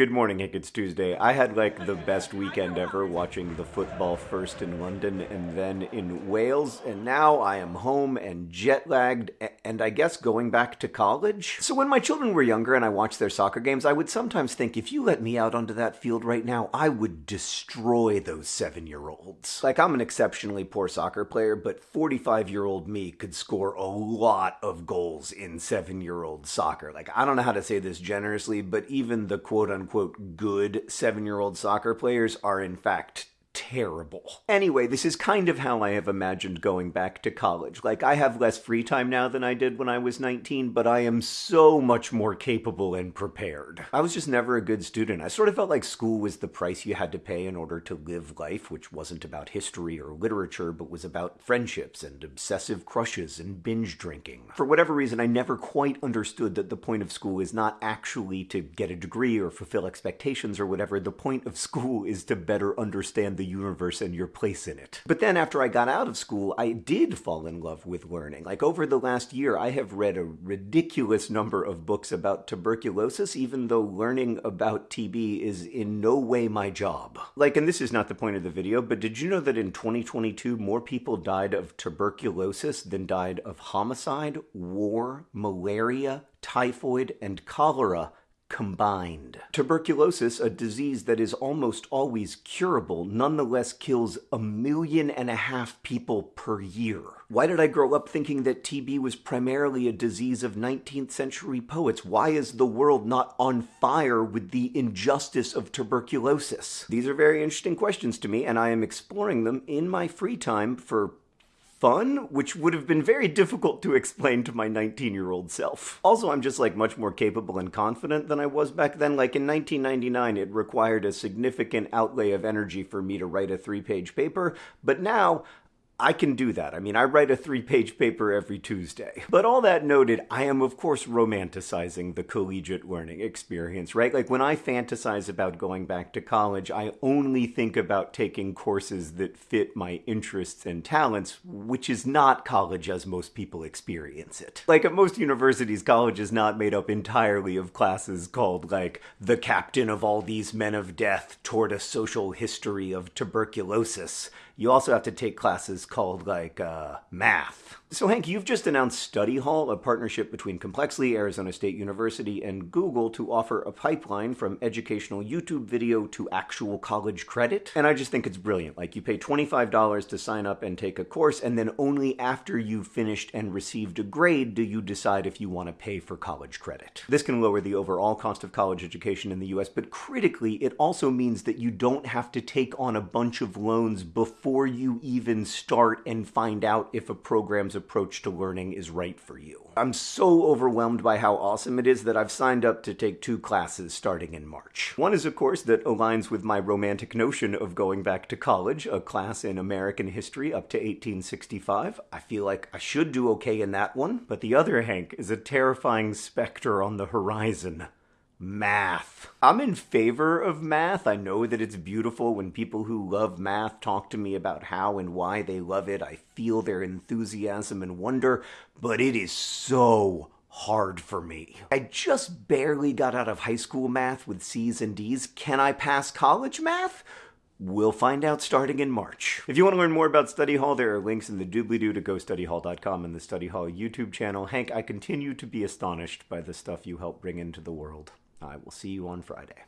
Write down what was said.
Good morning, Hank. It's Tuesday. I had like the best weekend ever watching the football first in London and then in Wales, and now I am home and jet lagged and I guess going back to college. So when my children were younger and I watched their soccer games, I would sometimes think if you let me out onto that field right now, I would destroy those seven year olds. Like, I'm an exceptionally poor soccer player, but 45 year old me could score a lot of goals in seven year old soccer. Like, I don't know how to say this generously, but even the quote unquote unquote good seven year old soccer players are in fact terrible. Anyway, this is kind of how I have imagined going back to college. Like, I have less free time now than I did when I was 19, but I am so much more capable and prepared. I was just never a good student. I sort of felt like school was the price you had to pay in order to live life, which wasn't about history or literature, but was about friendships and obsessive crushes and binge drinking. For whatever reason, I never quite understood that the point of school is not actually to get a degree or fulfill expectations or whatever. The point of school is to better understand the universe and your place in it. But then after I got out of school, I did fall in love with learning. Like over the last year, I have read a ridiculous number of books about tuberculosis, even though learning about TB is in no way my job. Like, and this is not the point of the video, but did you know that in 2022, more people died of tuberculosis than died of homicide, war, malaria, typhoid, and cholera combined. Tuberculosis, a disease that is almost always curable, nonetheless kills a million and a half people per year. Why did I grow up thinking that TB was primarily a disease of 19th century poets? Why is the world not on fire with the injustice of tuberculosis? These are very interesting questions to me, and I am exploring them in my free time for fun, which would have been very difficult to explain to my 19 year old self. Also, I'm just like much more capable and confident than I was back then. Like in 1999, it required a significant outlay of energy for me to write a three page paper, but now I can do that. I mean, I write a three page paper every Tuesday. But all that noted, I am, of course, romanticizing the collegiate learning experience, right? Like when I fantasize about going back to college, I only think about taking courses that fit my interests and talents, which is not college as most people experience it. Like at most universities, college is not made up entirely of classes called, like, the captain of all these men of death toward a social history of tuberculosis you also have to take classes called like uh, math. So, Hank, you've just announced Study Hall, a partnership between Complexly, Arizona State University, and Google to offer a pipeline from educational YouTube video to actual college credit. And I just think it's brilliant. Like, you pay $25 to sign up and take a course, and then only after you've finished and received a grade do you decide if you want to pay for college credit. This can lower the overall cost of college education in the US, but critically, it also means that you don't have to take on a bunch of loans before you even start and find out if a program's approach to learning is right for you. I'm so overwhelmed by how awesome it is that I've signed up to take two classes starting in March. One is a course that aligns with my romantic notion of going back to college, a class in American history up to 1865. I feel like I should do okay in that one, but the other, Hank, is a terrifying specter on the horizon math. I'm in favor of math. I know that it's beautiful when people who love math talk to me about how and why they love it. I feel their enthusiasm and wonder, but it is so hard for me. I just barely got out of high school math with C's and D's. Can I pass college math? We'll find out starting in March. If you want to learn more about Study Hall, there are links in the doobly-doo to gostudyhall.com and the Study Hall YouTube channel. Hank, I continue to be astonished by the stuff you help bring into the world. I will see you on Friday.